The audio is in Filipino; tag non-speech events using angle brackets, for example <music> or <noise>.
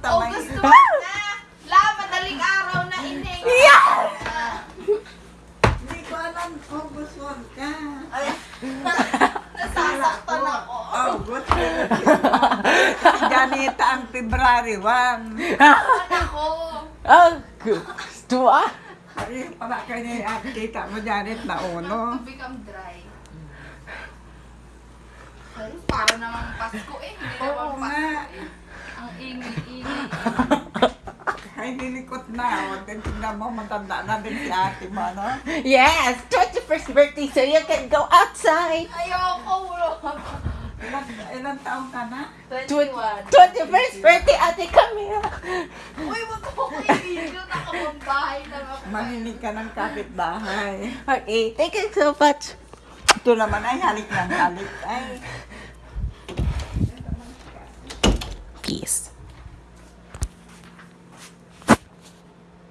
tamay. August 1 na! La, madaling araw na ining. Yes! Hindi ko alam, August 1 ka. Ay, nasasaktan ako. August 1. Si Janita ang February 1. Nasasaktan ako. Oh, dua. Ay, para kanya kita mo Janet na uno. Become dry. Ay, para namang Pasko eh. Hindi Oo naman nga. Pasko eh. Ang ingay-ingay. <laughs> Ay, nilikot na. Tingnan mo, matanda na din si ate mo, no? Yes, 21st birthday, so you can go outside. Ayoko, bro. Ilan, ilan taong ka na? 21. 21st birthday, Ate Camila. Uy, wag mo ko i-video. Nakapambahay lang ako. Maninig ka ng kapitbahay. Okay, thank you so much. Ito naman ay halik ng halik. Ay, Peace.